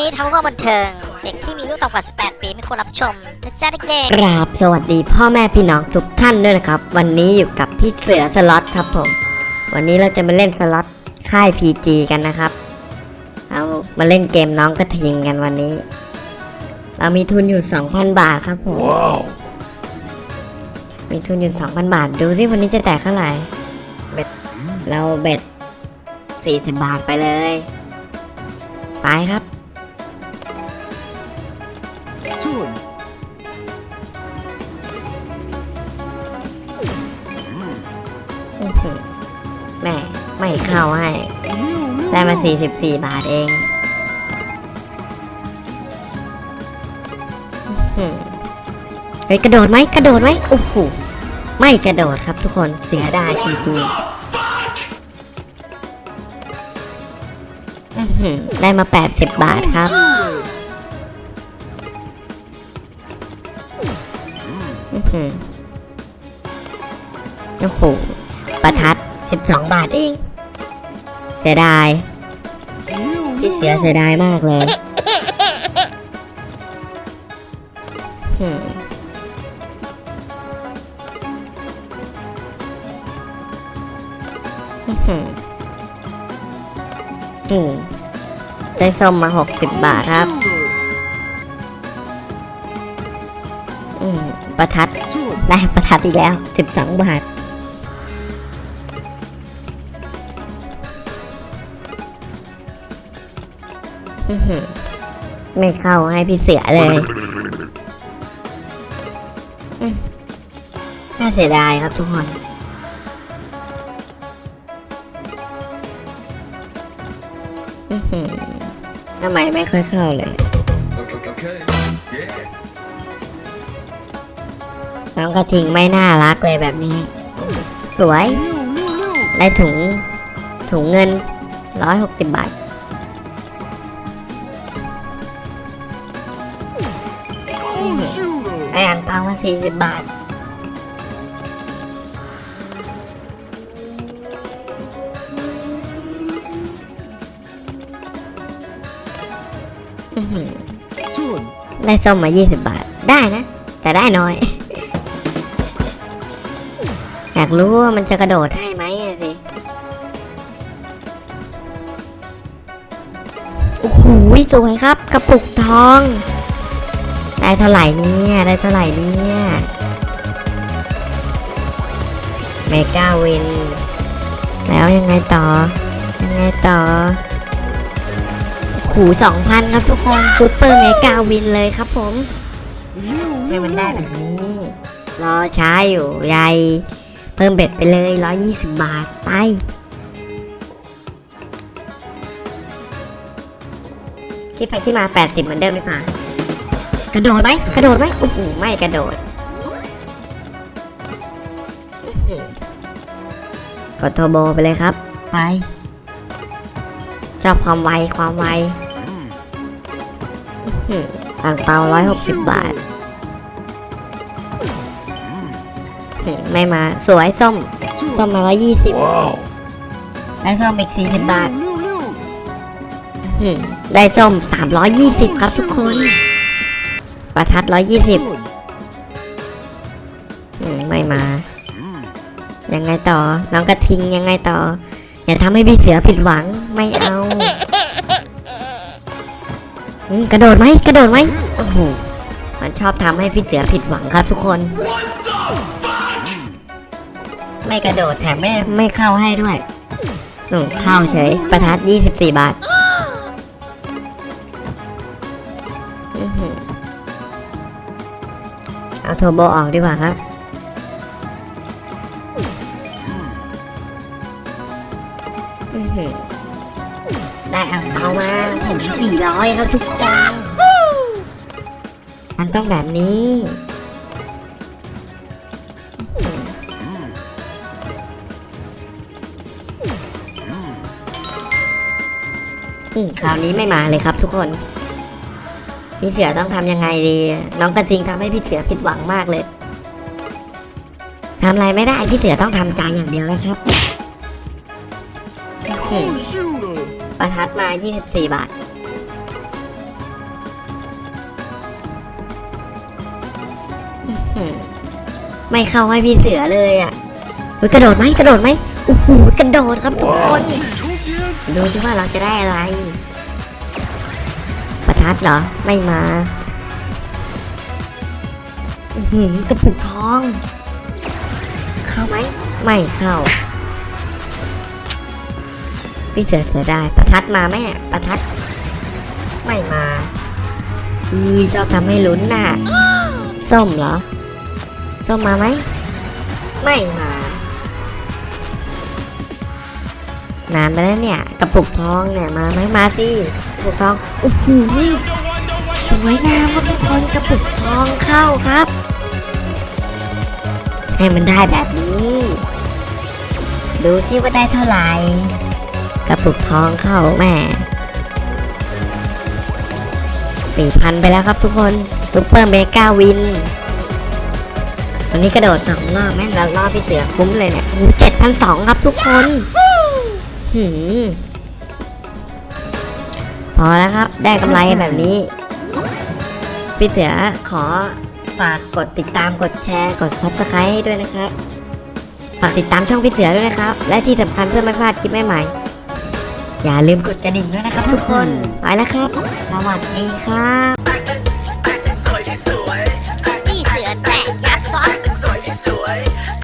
นี้ทำก็บันเทิง เด็กที่มีอายุต่ำกว่า 18 ปีไม่ควรรับชมนะจ๊ะเด็กกราบสวัสดีพ่อแม่พี่น้องทุกท่านด้วยนะครับ วันนี้อยู่กับพี่เสือสล็อตครับผม วันนี้เราจะมาเล่นสล็อตค่าย PG กันนะครับ เอามาเล่นเกมน้องกระทิงกันวันนี้ เรามีทุนอยู่ 2,000 บาทครับผมมีทุนอยู่ 2,000 บาท ดูสิวันนี้จะแตกเท่าไหร่ bet เรา bet 40 บาทไปเลย ไปครับ อื้อหือแม่ ไม่เข้าให้ ได้มา 44 บาทเองอื้อหือเฮ้ยกระโดดไหมกระโดดไหมโอ้โหไม่กระโดดครับทุกคนเสียดายจริงๆได้มา 80 บาทครับ โอ้โห ประทัด12บาทเอง เสียดาย พี่เสียเสียดายมากเลยหืมอื้อหืออืมได้ส้มมา60บาทครับ อืมประทัดได้ประทัดอีกแล้ว12บาทอื้อหือไม่เข้าให้พี่เสือเลยอืมน่าเสียดายครับทุกคนอื้อหือทำไมไม่ค่อยเข้าเลย น้องกระทิงไม่น่ารักเลยแบบนี้ สวย ได้ถุง ถุงเงินร้อยหกสิบบาท ไอ้อ่างเปามาสี่สิบบาทอื้อหือได้ส้มมายี่สิบบาท ได้นะ แต่ได้น้อย อยากรู้ว่ามันจะกระโดดให้ไหมอะสิโอ้โหสวยครับ กระปุกทอง ได้เท่าไหร่เนี่ยได้เท่าไหร่เนี่ย mega win แล้วยังไงต่อ ยังไงต่อขู่สองพันครับทุกคน super mega win เลยครับผมให้มันได้แบบนี้ รอช้าอยู่ใหญ่เพิ่มเบ็ดไปเลยร้อยยี่สิบบาท ไปคิดไปที่มาแปดสิบเหมือนเดิมไหมฟ้ากระโดดไหมกระโดดไหมโอ้โหไม่กระโดด กดโทโบไปเลยครับ ไป ชอบความไว ความไวอ่างเปาร้อยหกสิบบาท ไม่มาสวยส้ม ส้มมาร้อยยี่สิบ Wow. ได้ส้มอีกสี่สิบบาทอื้อได้ส้มสามร้อยยี่สิบครับทุกคน ประทัดร้อยยี่สิบไม่มา ยังไงต่อ น้องกระทิงยังไงต่อ อย่าทำให้พี่เสือผิดหวังไม่เอาอืมกระโดดไหมกระโดดไหมโอ้โหมันชอบทำให้พี่เสือผิดหวังครับทุกคน ไม่กระโดดแถมไม่ไม่เข้าให้ด้วยอืมเข้าเฉย ประทัดยี่สิบสี่บาทเอาโทรโบออกดีกว่าครับได้อ่างเปามาผมสี่ร้อยครับทุกคน มันต้องแบบนี้ คราวนี้ไม่มาเลยครับทุกคน พี่เสือต้องทำยังไงดี น้องกระทิงทำให้พี่เสือผิดหวังมากเลยทำอะไรไม่ได้พี่เสือต้องทำใจอย่างเดียวแล้ครับประทัดมา 24 บาท ไม่เข้าให้พี่เสือเลยอะกระโดดไหมกระโดดไหมโอ้โหกระโดดครับทุกคน ดูสิว่าเราจะได้อะไร ประทัดเหรอ ไม่มาอื้อหือกระปุกทอง เข้าไหม ไม่เข้า พี่เสือเสือได้ ประทัดมาไหมเนี่ย ประทัด ไม่มาอือชอบทำให้ลุ้นน่ะ ส้มเหรอ ส้มมาไหม ไม่มา นานไปแล้วเนี่ย กระปุกทองเนี่ยมาไหมมาสิกระปุกทองโอ้โหสวยงามครับทุกคนกระปุกทองเข้าครับ ให้มันได้แบบนี้ ดูสิว่าได้เท่าไหร่ กระปุกทองเข้าแม่สี่พันไปแล้วครับทุกคนซุปเปอร์เมกาวินวันนี้กระโดดสองรอบแม่งแล้วรอบพี่เสือคุ้มเลยเนี่ยเจ็ดพันสองครับทุกคน หืมพอแล้วครับ ได้กำไรแบบนี้ พี่เสือขอฝากกดติดตามกดแชร์กด subscribe ด้วยนะครับ ฝากติดตามช่องพี่เสือด้วยนะครับ และที่สำคัญเพื่อไม่พลาดคลิปใหม่ๆอย่าลืมกดกระดิ่งด้วยนะครับทุกคน ไปแล้วครับ สวัสดีครับ